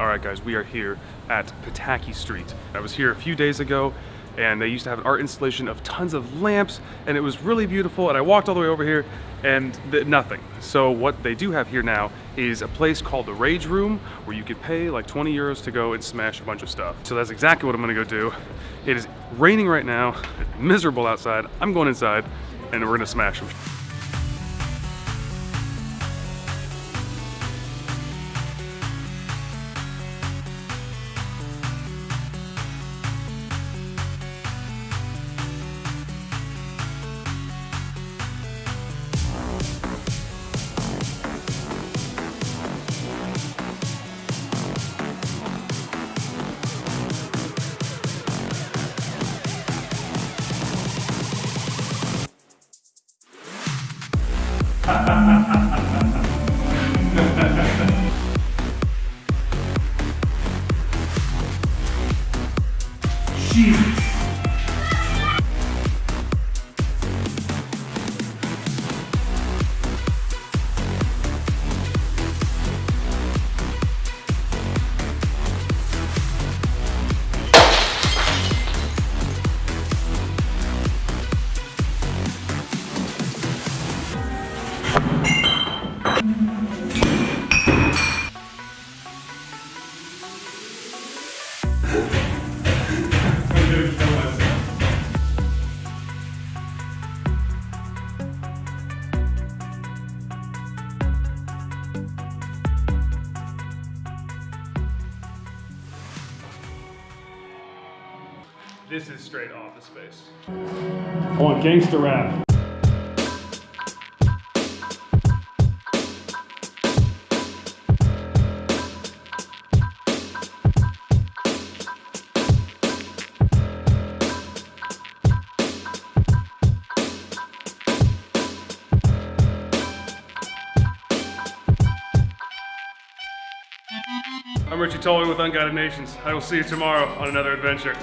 All right, guys, we are here at Pataki Street. I was here a few days ago and they used to have an art installation of tons of lamps and it was really beautiful and I walked all the way over here and nothing. So what they do have here now is a place called the Rage Room where you could pay like 20 euros to go and smash a bunch of stuff. So that's exactly what I'm gonna go do. It is raining right now, miserable outside. I'm going inside and we're gonna smash them. Jesus. This is straight office space. I want gangster rap. I'm Richie Tully with Unguided Nations. I will see you tomorrow on another adventure.